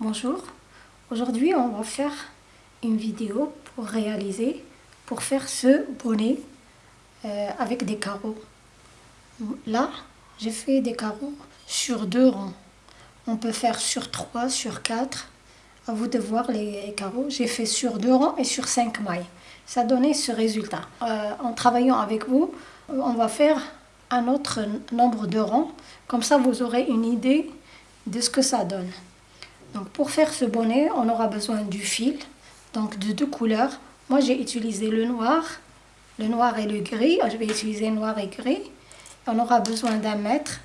Bonjour, aujourd'hui on va faire une vidéo pour réaliser, pour faire ce bonnet euh, avec des carreaux. Là, j'ai fait des carreaux sur deux rangs. On peut faire sur trois, sur quatre. À vous de voir les carreaux. J'ai fait sur deux rangs et sur cinq mailles. Ça donné ce résultat. Euh, en travaillant avec vous, on va faire un autre nombre de rangs. Comme ça, vous aurez une idée de ce que ça donne. Donc pour faire ce bonnet, on aura besoin du fil, donc de deux couleurs. Moi j'ai utilisé le noir, le noir et le gris. Je vais utiliser noir et gris. On aura besoin d'un mètre,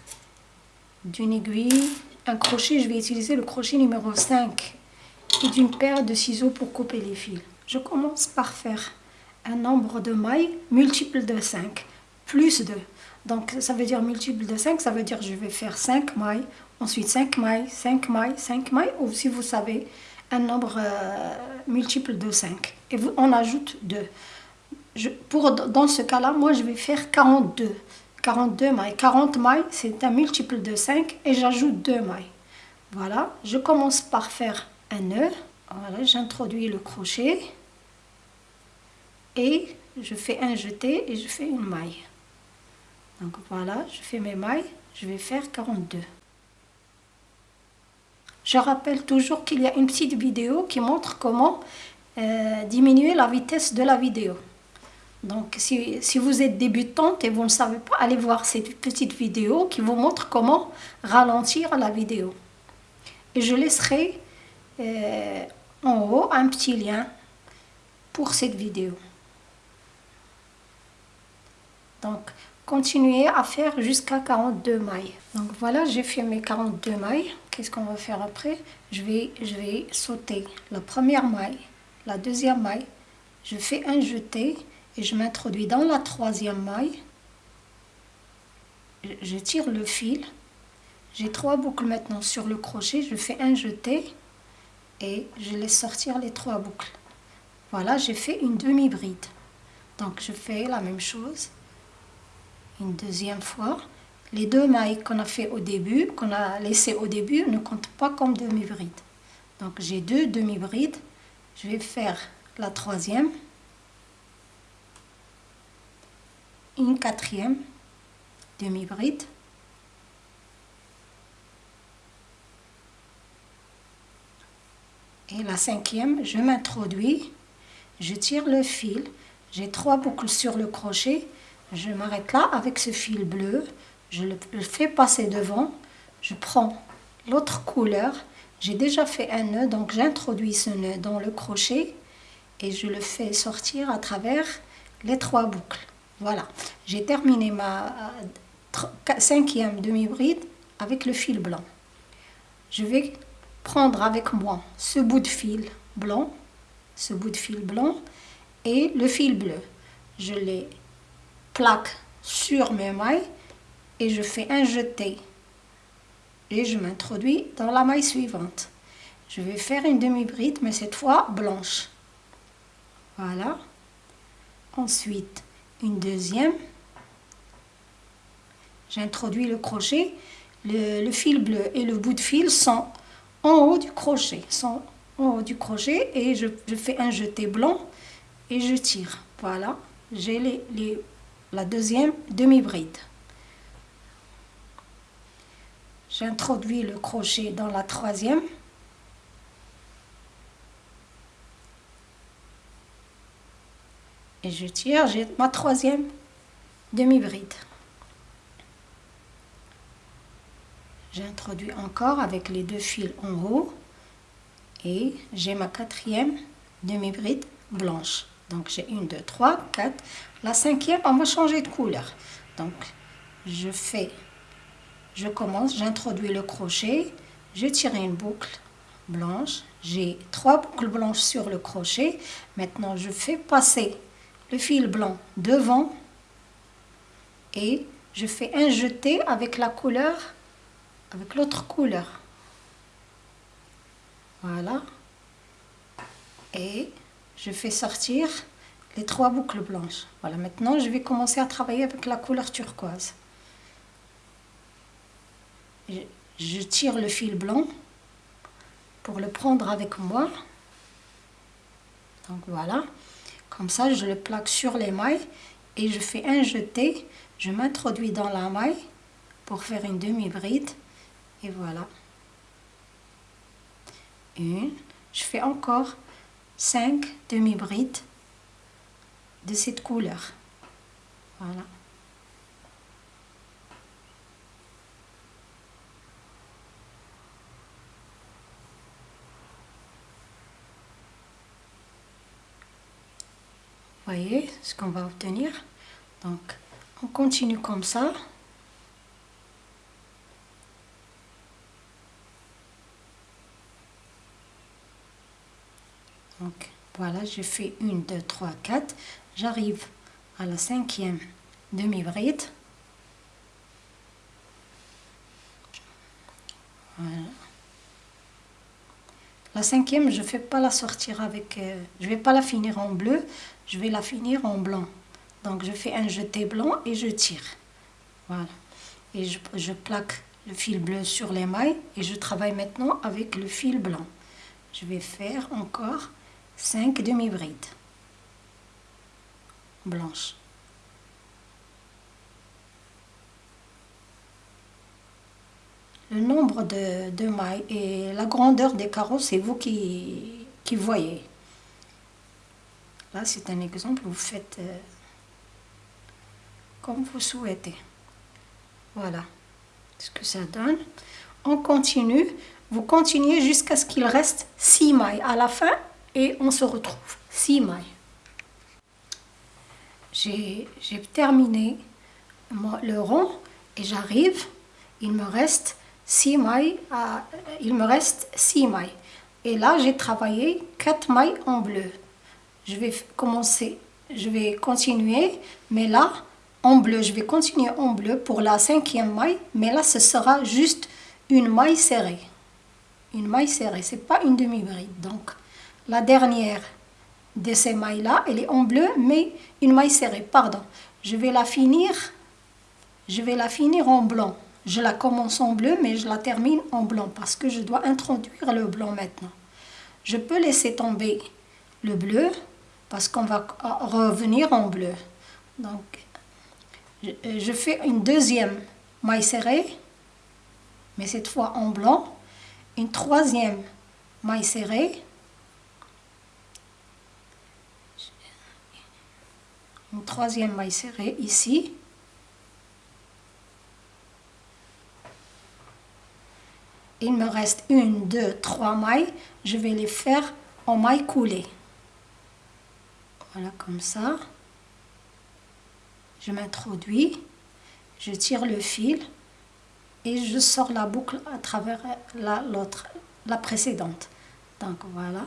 d'une aiguille, un crochet. Je vais utiliser le crochet numéro 5 et d'une paire de ciseaux pour couper les fils. Je commence par faire un nombre de mailles multiple de 5, plus 2. Donc ça veut dire multiple de 5, ça veut dire je vais faire 5 mailles, ensuite 5 mailles, 5 mailles, 5 mailles, ou si vous savez, un nombre euh, multiple de 5. Et vous, on ajoute 2. Je, pour, dans ce cas-là, moi je vais faire 42. 42 mailles. 40 mailles, c'est un multiple de 5 et j'ajoute 2 mailles. Voilà, je commence par faire un nœud. Voilà, j'introduis le crochet et je fais un jeté et je fais une maille. Donc voilà, je fais mes mailles, je vais faire 42. Je rappelle toujours qu'il y a une petite vidéo qui montre comment euh, diminuer la vitesse de la vidéo. Donc si, vous êtes débutante et vous ne savez pas, allez voir cette petite vidéo qui vous montre comment ralentir la vidéo. Et je laisserai euh, en haut un petit lien pour cette vidéo. Continuer à faire jusqu'à 42 mailles. Donc voilà, j'ai fait mes 42 mailles. Qu'est-ce qu'on va faire après? Je vais, je vais sauter la première maille, la deuxième maille. Je fais un jeté et je m'introduis dans la troisième maille. Je tire le fil. J'ai trois boucles maintenant sur le crochet. Je fais un jeté et je laisse sortir les trois boucles. Voilà, j'ai fait une demi-bride. Donc je fais la même chose une deuxième fois. Les deux mailles qu'on a fait au début, qu'on a laissé au début, ne comptent pas comme demi-bride. Donc j'ai deux demi-brides. Je vais faire la troisième, une quatrième demi-bride, et la cinquième, je m'introduis, je tire le fil, j'ai trois boucles sur le crochet, je m'arrête là avec ce fil bleu, je le, fais passer devant, je prends l'autre couleur, j'ai déjà fait un nœud, donc j'introduis ce nœud dans le crochet et je le fais sortir à travers les trois boucles. Voilà, j'ai terminé ma cinquième demi-bride avec le fil blanc. Je vais prendre avec moi ce bout de fil blanc, ce bout de fil blanc et le fil bleu. Je les plaque sur mes mailles et je fais un jeté et je m'introduis dans la maille suivante. Je vais faire une demi-bride mais cette fois blanche. Voilà. Ensuite, une deuxième. J'introduis le crochet. Le, fil bleu et le bout de fil sont en haut du crochet. Sont en haut du crochet et je, fais un jeté blanc et je tire. Voilà. J'ai les, les la deuxième demi-bride. J'introduis le crochet dans la troisième. Et je tire, j'ai ma troisième demi-bride. J'introduis encore avec les deux fils en haut et j'ai ma quatrième demi-bride blanche. Donc j'ai une, deux, trois, quatre. La cinquième, on va changer de couleur. Donc je fais, je commence, j'introduis le crochet, je tire une boucle blanche. J'ai trois boucles blanches sur le crochet. Maintenant je fais passer le fil blanc devant et je fais un jeté avec la couleur, avec l'autre couleur. Voilà. Et je fais sortir les trois boucles blanches. Voilà, maintenant je vais commencer à travailler avec la couleur turquoise. Je, tire le fil blanc pour le prendre avec moi. Donc voilà, comme ça je le plaque sur les mailles et je fais un jeté, je m'introduis dans la maille pour faire une demi-bride et voilà. Une, je fais encore cinq demi-brides de cette couleur. Voilà. voyez ce qu'on va obtenir? Donc, on continue comme ça. Donc, voilà, j'ai fait une, deux, trois, quatre. J'arrive à la cinquième demi-bride. Voilà. La cinquième, je ne fais pas la sortir avec... Euh, je vais pas la finir en bleu, je vais la finir en blanc. Donc je fais un jeté blanc et je tire. Voilà. Et je, je plaque le fil bleu sur les mailles et je travaille maintenant avec le fil blanc. Je vais faire encore 5 demi-brides Le nombre de, mailles et la grandeur des carreaux, c'est vous qui, qui voyez. Là, c'est un exemple, vous faites euh, comme vous souhaitez. Voilà ce que ça donne. On continue. Vous continuez jusqu'à ce qu'il reste 6 mailles à la fin et on se retrouve. 6 mailles. J'ai terminé le rond et j'arrive. Il me reste 6 mailles, à, il me reste 6 mailles. Et là, j'ai travaillé 4 mailles en bleu. Je vais commencer, je vais continuer, mais là, en bleu, je vais continuer en bleu pour la cinquième maille, mais là, ce sera juste une maille serrée. Une maille serrée, c'est pas une demi-bride. Donc, la dernière de ces mailles-là, elle est en bleu, mais une maille serrée, pardon. Je vais la finir, je vais la finir en blanc. Je la commence en bleu, mais je la termine en blanc parce que je dois introduire le blanc maintenant. Je peux laisser tomber le bleu parce qu'on va revenir en bleu. Donc, je fais une deuxième maille serrée, mais cette fois en blanc. Une troisième maille serrée. Une troisième maille serrée ici. il me reste une, deux, trois mailles. Je vais les faire en maille coulée. Voilà, comme ça. Je m'introduis, je tire le fil et je sors la boucle à travers l'autre, la, précédente. Donc voilà.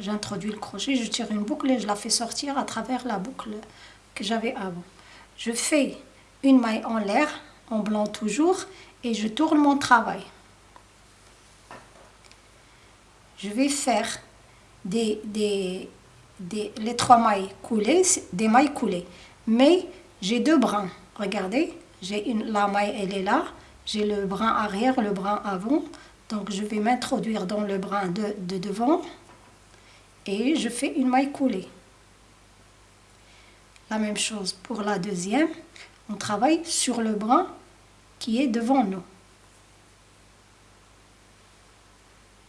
J'introduis le crochet, je tire une boucle et je la fais sortir à travers la boucle que j'avais avant. Je fais une maille en l'air, en blanc toujours, et je tourne mon travail. Je vais faire des, les trois mailles coulées, des mailles coulées. Mais j'ai deux brins. Regardez, j'ai la maille, elle est là. J'ai le brin arrière, le brin avant. Donc je vais m'introduire dans le brin de devant et je fais une maille coulée. La même chose pour la deuxième. On travaille sur le brin qui est devant nous.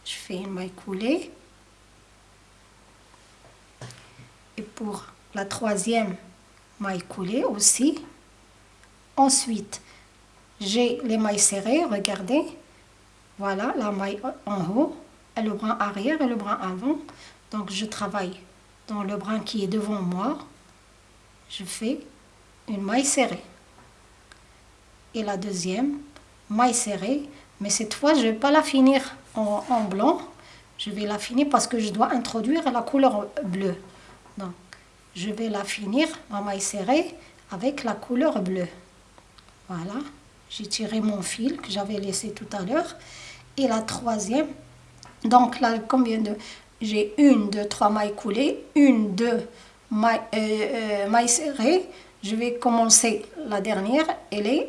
Je fais une maille coulée. Et pour la troisième maille coulée aussi. Ensuite, j'ai les mailles serrées, regardez. Voilà, la maille en haut, et le brin arrière et le brin avant. Donc, je travaille dans le brin qui est devant moi. Je fais une maille serrée et la deuxième, maille serrée, mais cette fois je ne vais pas la finir en, blanc, je vais la finir parce que je dois introduire la couleur bleue. Donc je vais la finir en maille serrée avec la couleur bleue. Voilà, j'ai tiré mon fil que j'avais laissé tout à l'heure. Et la troisième, donc là combien de... J'ai une, deux, trois mailles coulées, une, deux mailles, euh, euh, mailles serrées. Je vais commencer. La dernière, elle est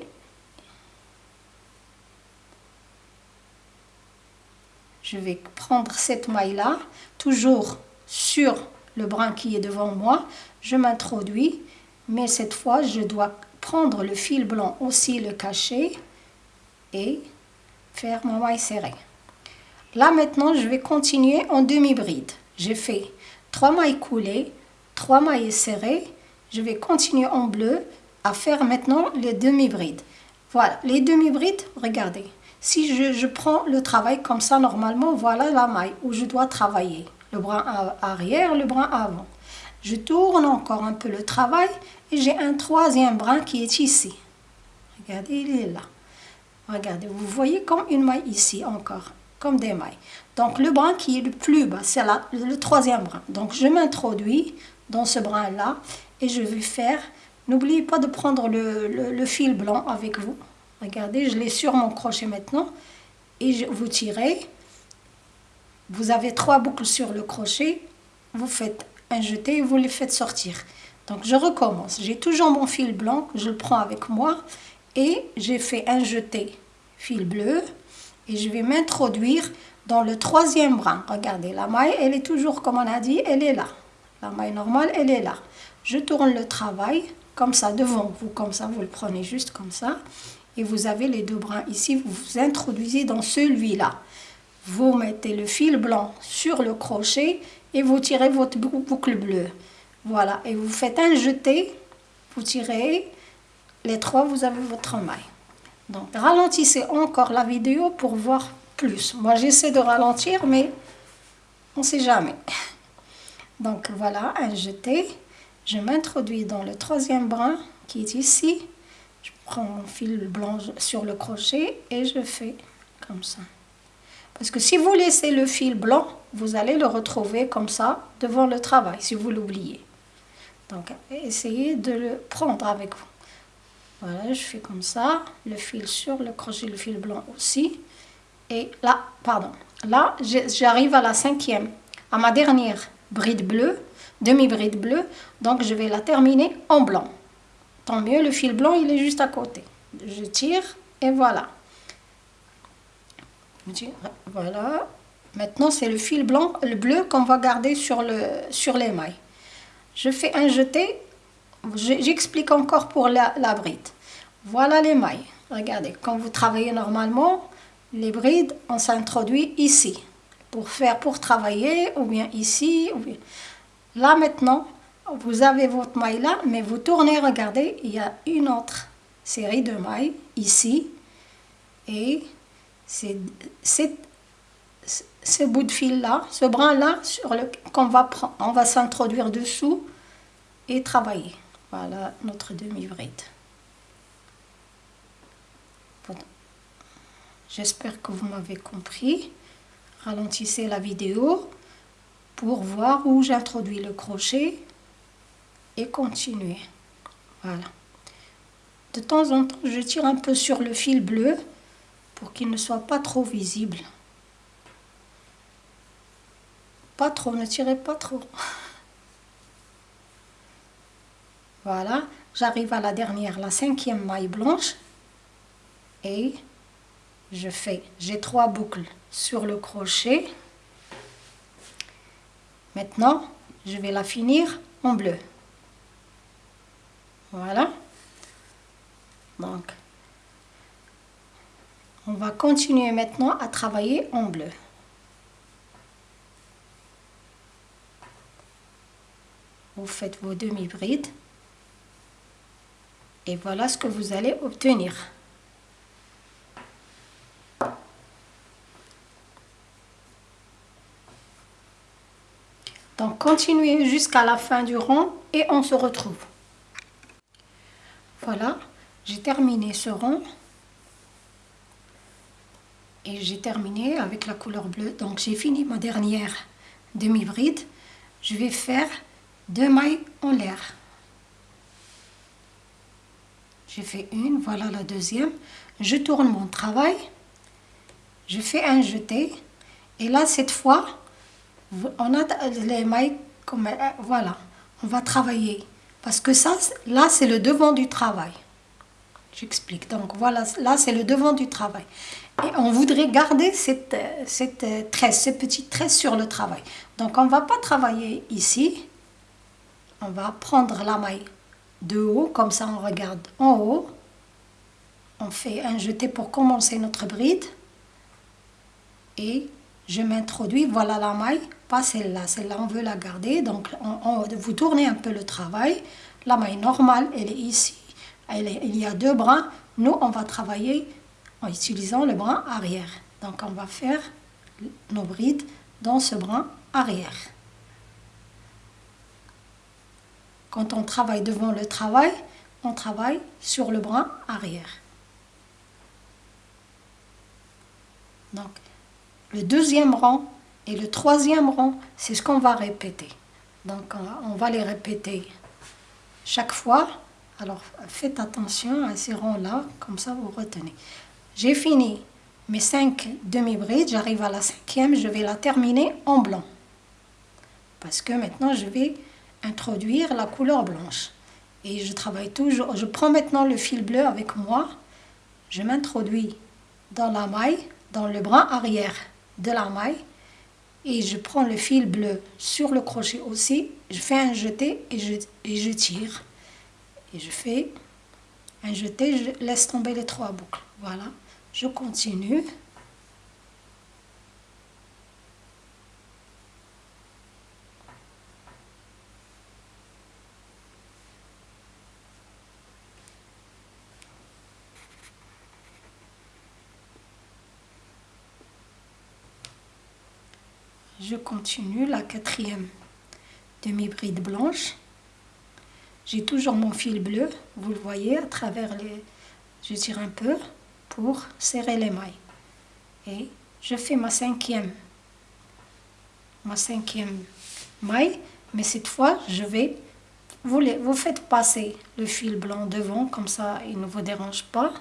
je vais prendre cette maille là toujours sur le brin qui est devant moi. Je m'introduis mais cette fois je dois prendre le fil blanc aussi le cacher et faire ma maille serrée là maintenant je vais continuer en demi bride j'ai fait trois mailles coulées trois mailles serrées. Je vais continuer en bleu à faire maintenant les demi brides voilà les demi brides regardez. Si je, je, prends le travail comme ça normalement voilà la maille où je dois travailler. Le brin arrière le brin avant. Je tourne encore un peu le travail et j'ai un troisième brin qui est ici. Regardez, il est là. Regardez, vous voyez comme une maille ici encore, des mailles. Donc le brin qui est le plus bas, c'est le troisième brin. Donc je m'introduis dans ce brin-là et je vais faire, n'oubliez pas de prendre le, fil blanc avec vous. Regardez, je l'ai sur mon crochet maintenant et vous tirez. Vous avez trois boucles sur le crochet, vous faites un jeté et vous les faites sortir. Donc je recommence. J'ai toujours mon fil blanc, je le prends avec moi et j'ai fait un jeté fil bleu et je vais m'introduire dans le troisième brin. Regardez, la maille, elle est toujours, comme on a dit, elle est là. La maille normale, elle est là. Je tourne le travail comme ça devant vous, comme ça, vous le prenez juste comme ça. Et vous avez les deux brins ici, vous vous introduisez dans celui-là. Vous mettez le fil blanc sur le crochet et vous tirez votre boucle bleue. Voilà, et vous faites un jeté, vous tirez les trois, vous avez votre maille. Donc ralentissez encore la vidéo pour voir plus. Moi j'essaie de ralentir, mais on ne sait jamais. Donc voilà, un jeté. Je m'introduis dans le troisième brin qui est ici. Je prends mon fil blanc sur le crochet et je fais comme ça. Parce que si vous laissez le fil blanc, vous allez le retrouver comme ça devant le travail, si vous l'oubliez. Donc, essayez de le prendre avec vous. Voilà, je fais comme ça, le fil sur le crochet, le fil blanc aussi. Et là, pardon, là, j'arrive à la cinquième, à ma dernière bride bleue, demi-bride bleue. Donc, je vais la terminer en blanc. Tant mieux, le fil blanc, il est juste à côté. Je tire et voilà. Voilà. Maintenant, c'est le fil blanc, le bleu qu'on va garder sur, le, sur les mailles. Je fais un jeté. J'explique encore pour la, bride. Voilà les mailles. Regardez, quand vous travaillez normalement, les brides, on s'introduit ici. Pour faire, pour travailler, ou bien ici. Là maintenant, vous avez votre maille là, mais vous tournez, regardez, il y a une autre série de mailles ici. Et c'est ce bout de fil là, ce brin là sur le qu'on va on va s'introduire dessous et travailler. Notre demi-bride. J'espère que vous m'avez compris. Ralentissez la vidéo pour voir où j'introduis le crochet et continuer. Voilà. De temps en temps, je tire un peu sur le fil bleu pour qu'il ne soit pas trop visible. Pas trop, ne tirez pas trop. Voilà, j'arrive à la dernière, la cinquième maille blanche. Et je fais, j'ai trois boucles sur le crochet. Maintenant, je vais la finir en bleu. Voilà. Donc, on va continuer maintenant à travailler en bleu. Vous faites vos demi-brides. Et voilà ce que vous allez obtenir. Donc continuez jusqu'à la fin du rang et on se retrouve. Voilà, j'ai terminé ce rang et j'ai terminé avec la couleur bleue. Donc j'ai fini ma dernière demi-bride. Je vais faire deux mailles en l'air. J'ai fait une, voilà la deuxième. Je tourne mon travail. Je fais un jeté. Et là, cette fois, on a les mailles comme... Euh, voilà, on va travailler. Parce que ça, là, c'est le devant du travail. J'explique. Donc voilà, là, c'est le devant du travail. Et on voudrait garder cette, cette tresse, cette petite tresse sur le travail. Donc on ne va pas travailler ici. On va prendre la maille de haut, comme ça on regarde en haut. On fait un jeté pour commencer notre bride. Et je m'introduis, voilà la maille, pas celle-là, celle-là on veut la garder, donc on, vous tournez un peu le travail, la maille normale elle est ici, elle il y a deux bras, nous on va travailler en utilisant le bras arrière, donc on va faire nos brides dans ce bras arrière. Quand on travaille devant le travail, on travaille sur le bras arrière. Donc, le deuxième rang et le troisième rang, c'est ce qu'on va répéter. Donc on va les répéter chaque fois. Alors faites attention à ces rangs-là, comme ça vous retenez. J'ai fini mes cinq demi-brides, j'arrive à la cinquième, je vais la terminer en blanc. Parce que maintenant je vais introduire la couleur blanche. Et je travaille toujours, je prends maintenant le fil bleu avec moi, je m'introduis dans la maille, dans le bras arrière de la maille et je prends le fil bleu sur le crochet aussi, je fais un jeté et je, et je tire. Et je fais un jeté, je laisse tomber les trois boucles. Voilà, je continue. Je continue la quatrième demi-bride blanche. J'ai toujours mon fil bleu, vous le voyez, à travers les... Je tire un peu pour serrer les mailles. Et je fais ma cinquième, ma cinquième maille, mais cette fois, je vais... Vous, les, vous faites passer le fil blanc devant, comme ça, il ne vous dérange pas.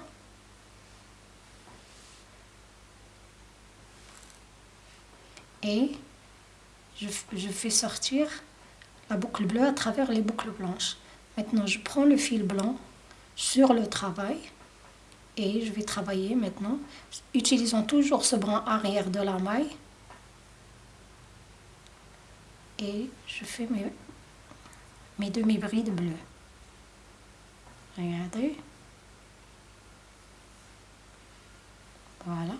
Et je, fais sortir la boucle bleue à travers les boucles blanches. Maintenant, je prends le fil blanc sur le travail et je vais travailler maintenant, utilisant toujours ce bras arrière de la maille. Et je fais mes, mes demi-brides bleues. Regardez. Voilà.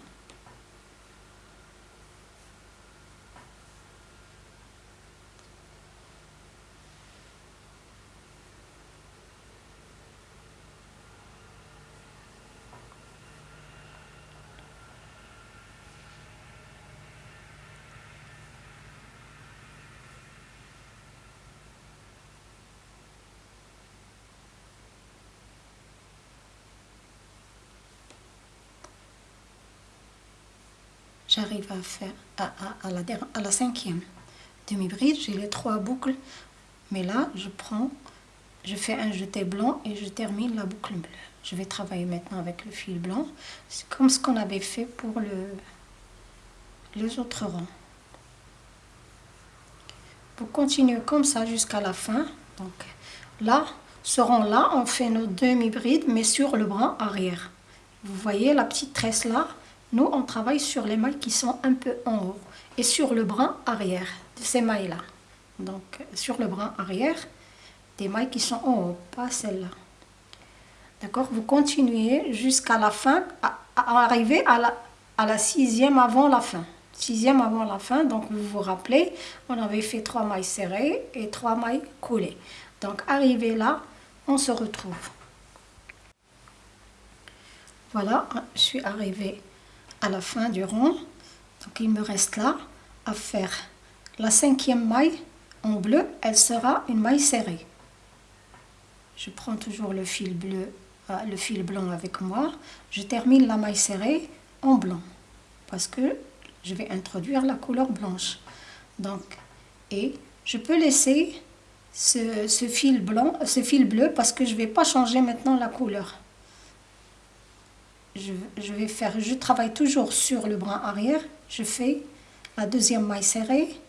J'arrive à faire à, la, à la cinquième demi-bride, j'ai les trois boucles, mais là je prends, je fais un jeté blanc et je termine la boucle bleue. Je vais travailler maintenant avec le fil blanc, c'est comme ce qu'on avait fait pour le, les autres rangs. Vous continuez comme ça jusqu'à la fin. Donc là, ce rang-là, on fait nos demi-brides, mais sur le bras arrière. Vous voyez la petite tresse là? Nous, on travaille sur les mailles qui sont un peu en haut et sur le bras arrière de ces mailles-là. Donc, sur le bras arrière, des mailles qui sont en haut, pas celles-là. D'accord? Vous continuez jusqu'à la fin, à, arriver à la, à la sixième avant la fin. Sixième avant la fin, donc vous vous rappelez, on avait fait trois mailles serrées et trois mailles coulées. Donc, arrivé là, on se retrouve. Voilà, je suis arrivée la fin du rond. Donc il me reste là à faire la cinquième maille en bleu, elle sera une maille serrée. Je prends toujours le fil bleu, euh, le fil blanc avec moi. Je termine la maille serrée en blanc parce que je vais introduire la couleur blanche. Donc, et je peux laisser ce, fil blanc, ce fil bleu parce que je vais pas changer maintenant la couleur je, vais faire, je travaille toujours sur le bras arrière, je fais la deuxième maille serrée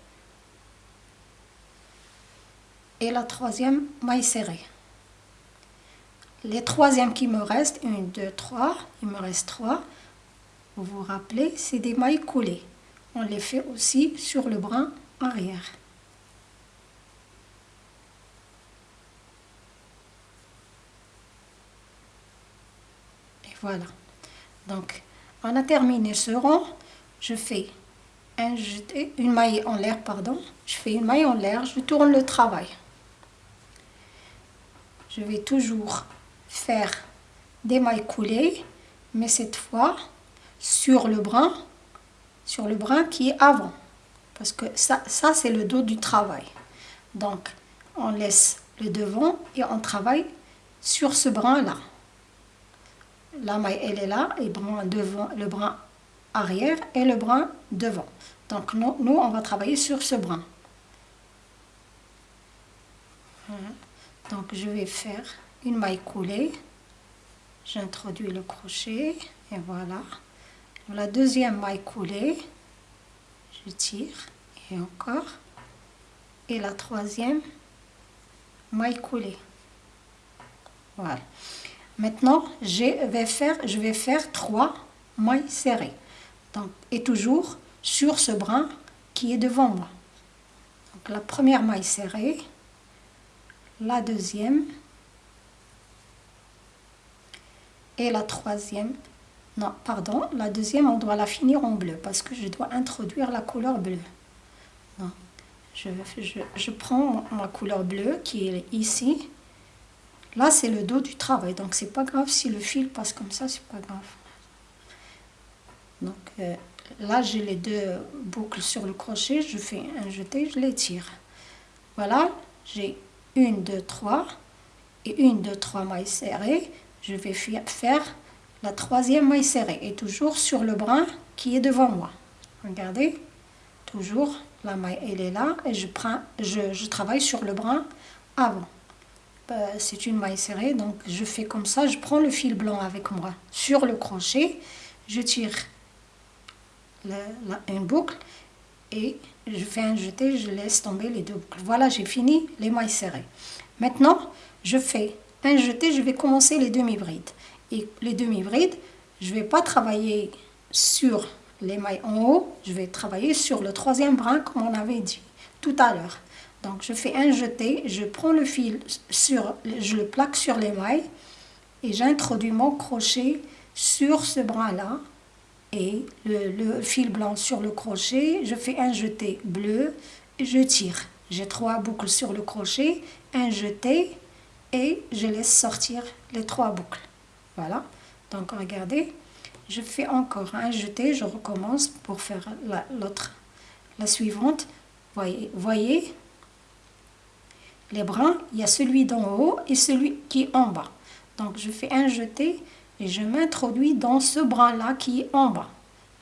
et la troisième maille serrée. Les troisièmes qui me restent, une, deux, trois, il me reste trois. vous vous rappelez, c'est des mailles coulées. On les fait aussi sur le brin arrière. Et voilà. Donc, on a terminé ce rond. Je fais une maille en l'air, pardon. Je fais une maille en l'air, je tourne le travail. Je vais toujours faire des mailles coulées, mais cette fois sur le brin, sur le brin qui est avant. Parce que ça, ça c'est le dos du travail. Donc, on laisse le devant et on travaille sur ce brin-là. La maille, elle est là, et le brin arrière et le brin devant. Donc, nous, nous on va travailler sur ce brin. Donc, je vais faire une maille coulée. J'introduis le crochet et voilà. La deuxième maille coulée, je tire et encore. Et la troisième maille coulée. Voilà. Maintenant, je vais faire, je vais faire trois mailles serrées. Donc, et toujours sur ce brin qui est devant moi. Donc, la première maille serrée, la deuxième et la troisième. Non, pardon, la deuxième, on doit la finir en bleu parce que je dois introduire la couleur bleue. Non, je, je, je prends ma couleur bleue qui est ici Là, c'est le dos du travail, donc c'est pas grave si le fil passe comme ça, c'est pas grave. Donc euh, là, j'ai les deux boucles sur le crochet, je fais un jeté, je les tire. Voilà, j'ai une, deux, trois, et une, deux, trois mailles serrées. Je vais faire la troisième maille serrée, et toujours sur le brin qui est devant moi. Regardez, toujours la maille, elle est là, et je, prends, je, je travaille sur le brin avant. Euh, c'est une maille serrée, donc je fais comme ça, je prends le fil blanc avec moi sur le crochet, je tire une boucle et je fais un jeté, je laisse tomber les deux boucles. Voilà, j'ai fini les mailles serrées. Maintenant, je fais un jeté, je vais commencer les demi-brides. Et les demi-brides, je ne vais pas travailler sur les mailles en haut, je vais travailler sur le troisième brin comme on avait dit tout à l'heure. Donc je fais un jeté, je prends le fil, sur, je le plaque sur les mailles et j'introduis mon crochet sur ce brin-là et le, fil blanc sur le crochet, je fais un jeté bleu je tire. J'ai trois boucles sur le crochet, un jeté et je laisse sortir les trois boucles. Voilà, donc regardez, je fais encore un jeté, je recommence pour faire l'autre, la, suivante. Voyez, voyez les brins, il y a celui d'en haut et celui qui est en bas. Donc je fais un jeté et je m'introduis dans ce brin-là qui est en bas.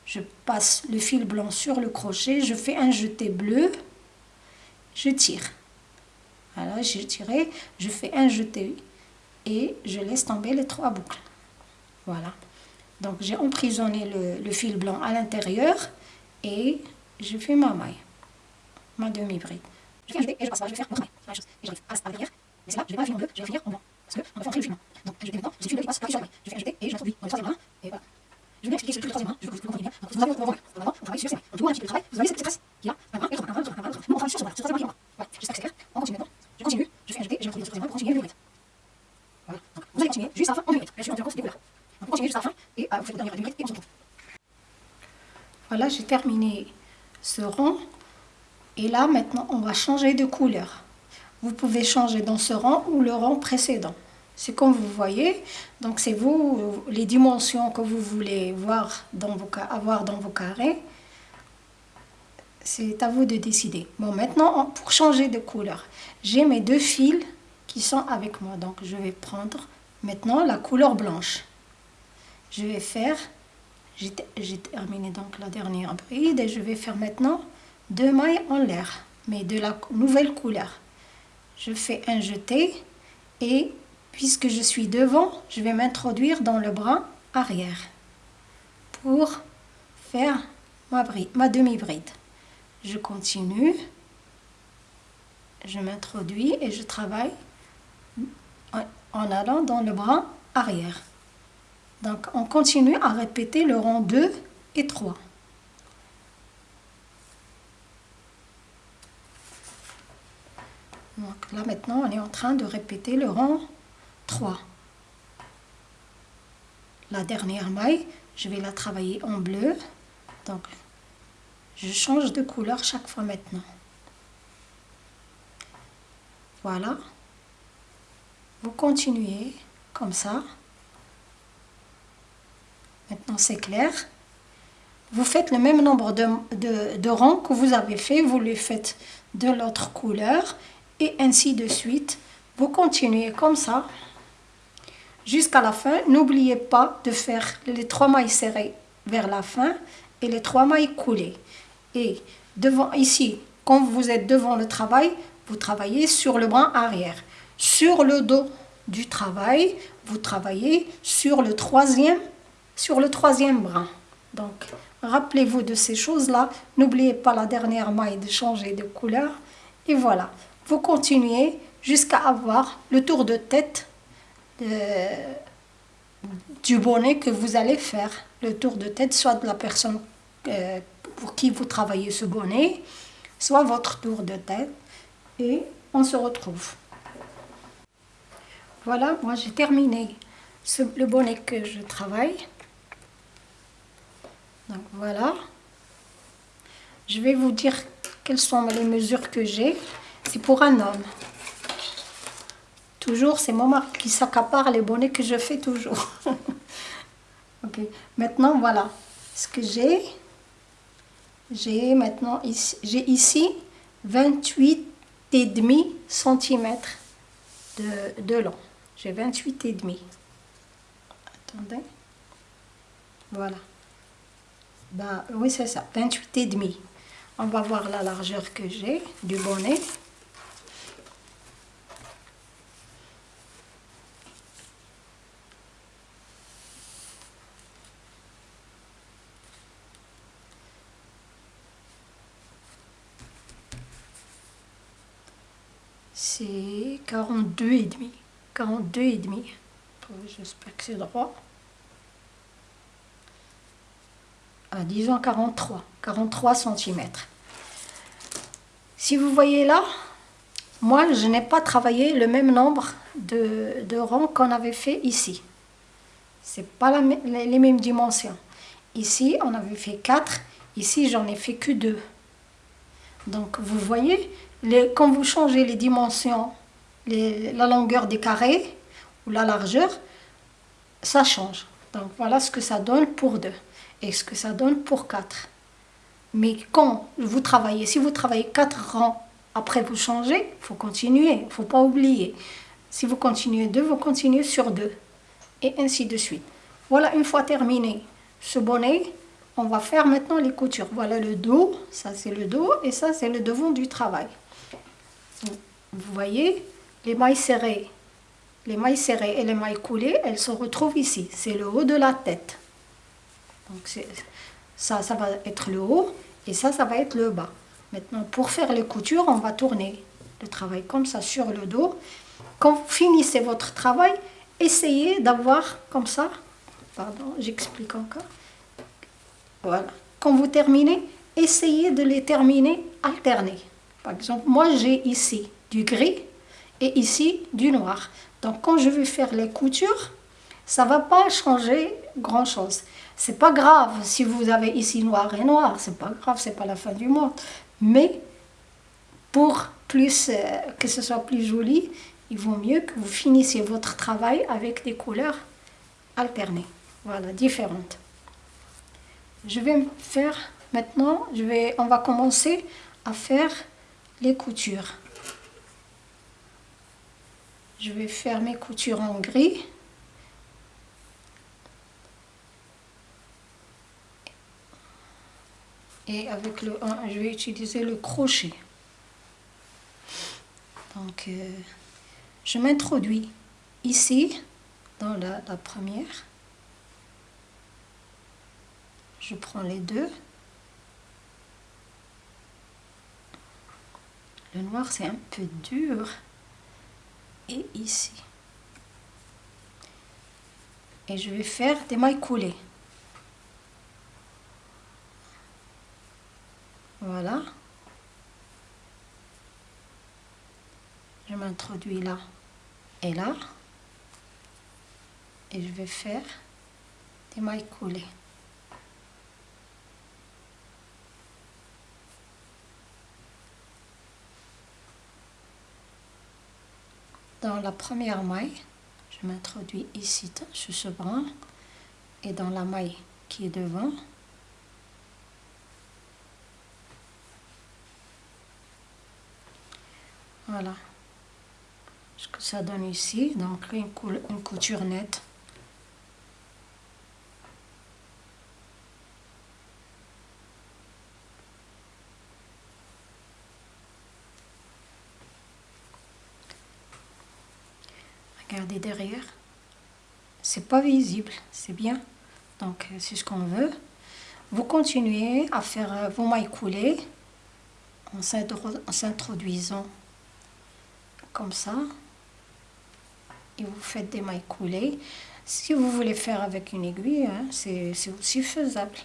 Je passe le fil blanc sur le crochet, je fais un jeté bleu, je tire. Voilà, j'ai tiré, je fais un jeté et je laisse tomber les trois boucles. Voilà. Donc j'ai emprisonné le, le, fil blanc à l'intérieur et je fais ma maille, ma demi-bride. Je un jeté et je passe je vais faire l'autre maille. La chose. Et j'arrive à. Mais c'est là, je vais pas finir en bleu, je vais finir en blanc. Parce le. Donc un jeté maintenant, je le qui passe sur. Je un jeté et je l'introduis dans le bras. Et voilà. Je vais vous expliquer le troisième bras, je veux que vous bien. Donc vous on va on travaille sur ces mailles. Donc le monde un petit peu de travail, vous avez cette trace qui a un l'autre bras, un un bras, un. Nous on sur ce le troisième est en bas. Voilà, j'espère que c'est. On continue maintenant. Je continue, je fais un et je dans le troisième bras pour continuer le. Donc vous allez continuer juste à la fin en deux minutes. Bien sûr, on vous à vous le. Voilà, j'ai terminé ce. Et là, maintenant, on va changer de couleur. Vous pouvez changer dans ce rang ou le rang précédent. C'est comme vous voyez. Donc, c'est vous, les dimensions que vous voulez avoir dans vos carrés. C'est à vous de décider. Bon, maintenant, pour changer de couleur, j'ai mes deux fils qui sont avec moi. Donc, je vais prendre maintenant la couleur blanche. Je vais faire, j'ai terminé donc la dernière bride et je vais faire maintenant deux mailles en l'air, mais de la nouvelle couleur. Je fais un jeté et puisque je suis devant, je vais m'introduire dans le bras arrière pour faire ma, ma demi-bride. Je continue, je m'introduis et je travaille en allant dans le bras arrière. Donc on continue à répéter le rang 2 et 3. Donc là maintenant on est en train de répéter le rang 3. La dernière maille, je vais la travailler en bleu. Donc je change de couleur chaque fois maintenant. Voilà. Vous continuez comme ça. Maintenant c'est clair. Vous faites le même nombre de, de, rangs que vous avez fait. Vous les faites de l'autre couleur. Et ainsi de suite. Vous continuez comme ça. Jusqu'à la fin. N'oubliez pas de faire les trois mailles serrées vers la fin. Et les trois mailles coulées. Et devant ici, quand vous êtes devant le travail, vous travaillez sur le bras arrière. Sur le dos du travail, vous travaillez sur le troisième, sur le troisième bras. Donc, rappelez-vous de ces choses-là. N'oubliez pas la dernière maille de changer de couleur. Et voilà, vous continuez jusqu'à avoir le tour de tête euh, du bonnet que vous allez faire. Le tour de tête soit de la personne euh, pour qui vous travaillez ce bonnet, soit votre tour de tête. Et on se retrouve. Voilà, moi j'ai terminé le bonnet que je travaille. Donc voilà. Je vais vous dire quelles sont les mesures que j'ai. C'est pour un homme. Toujours, c'est mon mari qui s'accapare les bonnets que je fais toujours. ok, maintenant voilà ce que j'ai. J'ai maintenant ici, j'ai ici 28 et demi cm de, long. J'ai 28 et demi. Attendez. Voilà. Ben, oui, c'est ça, 28 et demi. On va voir la largeur que j'ai du bonnet. c'est 42 et demi. 42 et. J'espère que c'est droit. Ah, disons 43. 43 cm. Si vous voyez là, moi je n'ai pas travaillé le même nombre de, de rangs qu'on avait fait ici. C'est pas les mêmes dimensions. Ici, on avait fait 4. Ici, j'en ai fait que 2. Donc, vous voyez, quand vous changez les dimensions, la longueur des carrés ou la largeur, ça change. Donc voilà ce que ça donne pour 2 et ce que ça donne pour 4. Mais quand vous travaillez, si vous travaillez 4 rangs, après vous changez, il faut continuer, il ne faut pas oublier. Si vous continuez 2, vous continuez sur 2. Et ainsi de suite. Voilà, une fois terminé ce bonnet, on va faire maintenant les coutures. Voilà le dos, ça c'est le dos et ça c'est le devant du travail. Vous voyez, les mailles serrées, les mailles serrées et les mailles coulées, elles se retrouvent ici. C'est le haut de la tête. Donc ça, ça va être le haut et ça, ça va être le bas. Maintenant, pour faire les coutures, on va tourner le travail comme ça sur le dos. Quand vous finissez votre travail, essayez d'avoir comme ça. Pardon, j'explique encore. Voilà. Quand vous terminez, essayez de les terminer alternés. Par exemple, moi j'ai ici du gris ici du noir. Donc quand je vais faire les coutures, ça va pas changer grand chose. C'est pas grave si vous avez ici noir et noir, c'est pas grave, c'est pas la fin du monde. Mais pour plus euh, que ce soit plus joli, il vaut mieux que vous finissiez votre travail avec des couleurs alternées, voilà, différentes. Je vais faire maintenant, je vais, on va commencer à faire les coutures. Je vais faire mes coutures en gris. Et avec le je vais utiliser le crochet. Donc, euh, je m'introduis ici, dans la première. Je prends les deux. Le noir, c'est un peu dur. Et ici. et je vais faire des mailles coulées. Voilà. Je m'introduis là et là. Et je vais faire des mailles coulées. Dans la première maille, je m'introduis ici sur ce bras et dans la maille qui est devant, voilà. Ce que ça donne ici donc une, une couture nette regardez derrière. C'est pas visible c'est bien. Donc c'est ce qu'on veut. Vous continuez à faire euh, vos mailles coulées en s'introduisant comme ça. Et vous faites des mailles coulées. Si vous voulez faire avec une aiguille hein, c'est aussi faisable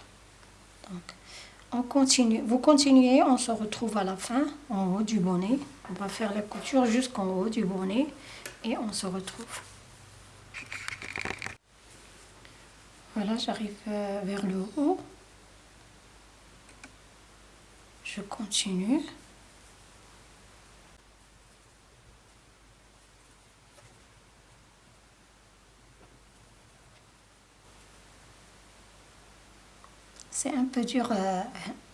on continue. Vous continuez on se retrouve à la fin en haut du bonnet. On va faire la couture jusqu'en haut du bonnet et on se retrouve. Voilà j'arrive euh, vers le haut. Je continue C'est un peu dur euh,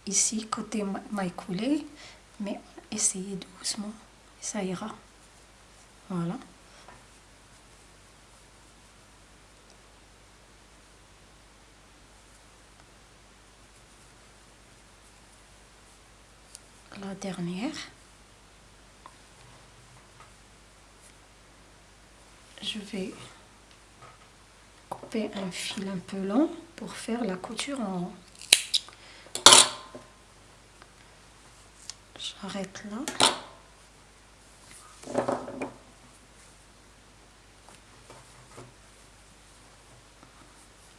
ici, côté maille coulée, mais essayez doucement, ça ira. Voilà. La dernière. Je vais couper un fil un peu long pour faire la couture en haut. Là.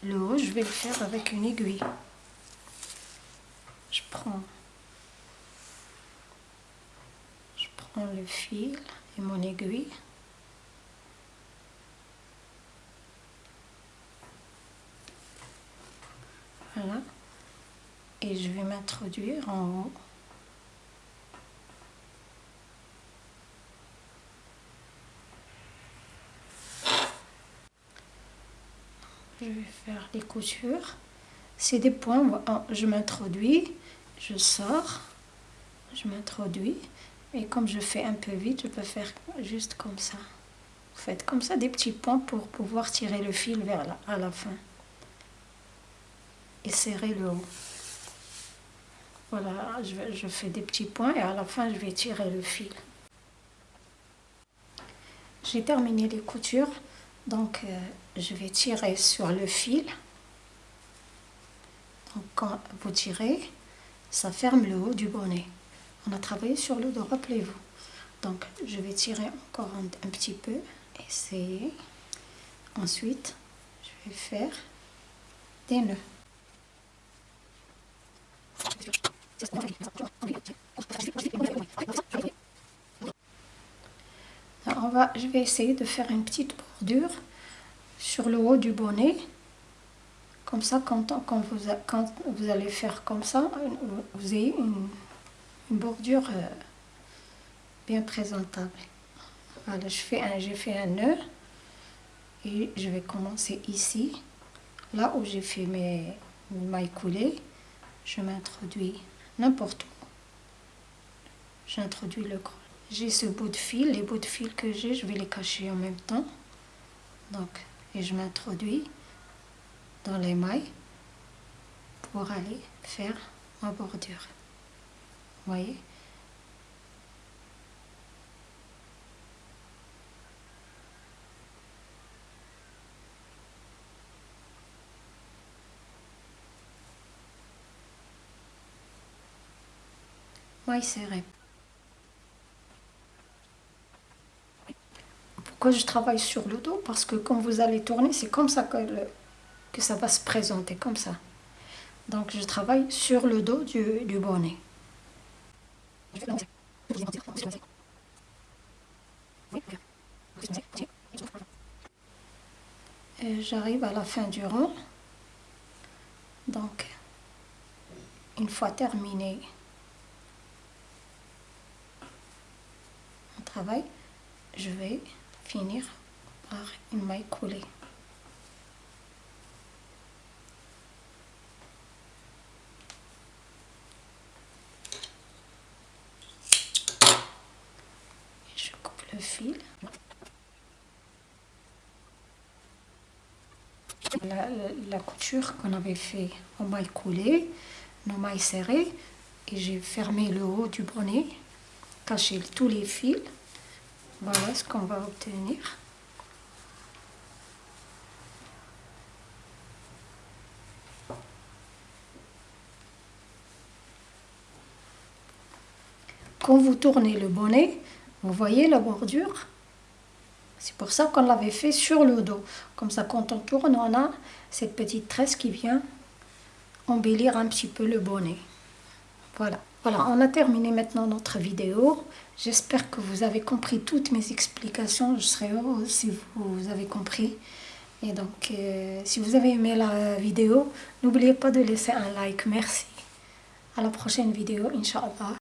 Le haut, je vais le faire avec une aiguille. Je prends, je prends le fil et mon aiguille. Voilà. Et je vais m'introduire en haut. Je vais faire les coutures. C'est des points je m'introduis je sors je m'introduis. Et comme je fais un peu vite je peux faire juste comme ça. Vous faites comme ça des petits points pour pouvoir tirer le fil vers la, à la fin. Et serrer le haut. Voilà je, je fais des petits points et à la fin je vais tirer le fil. J'ai terminé les coutures. Donc, euh, je vais tirer sur le fil. Donc, quand vous tirez, ça ferme le haut du bonnet. On a travaillé sur le rappelez-vous. Donc, je vais tirer encore un, petit peu. Essayer. Ensuite, je vais faire des nœuds. on va, je vais essayer de faire une petite bordure sur le haut du bonnet. Comme ça, quand, quand, vous, quand vous allez faire comme ça, vous avez une, bordure euh, bien présentable. Voilà, j'ai fait, un, fait un nœud et je vais commencer ici, là où j'ai fait mes, mailles coulées. Je m'introduis n'importe où. J'introduis le crochet j'ai ce bout de fil, les bouts de fil que j'ai, je vais les cacher en même temps. Donc, et je m'introduis dans les mailles pour aller faire ma bordure. Vous voyez? Maille serrée. Je travaille sur le dos Parce que quand vous allez tourner, c'est comme ça que, que ça va se présenter, comme ça. Donc je travaille sur le dos du, du bonnet. J'arrive à la fin du rang. Donc, une fois terminé mon travail, je vais finir par une maille coulée. Je coupe le fil. La, couture qu'on avait fait en maille coulée, nos mailles serrées, et j'ai fermé le haut du bonnet, caché tous les fils. Voilà ce qu'on va obtenir. Quand vous tournez le bonnet, vous voyez la bordure c'est pour ça qu'on l'avait fait sur le dos. Comme ça, quand on tourne, on a cette petite tresse qui vient embellir un petit peu le bonnet. Voilà. Voilà, on a terminé maintenant notre vidéo. J'espère que vous avez compris toutes mes explications. Je serais heureuse si vous avez compris. Et donc, euh, si vous avez aimé la vidéo, n'oubliez pas de laisser un like. Merci. À la prochaine vidéo, Inch'Allah.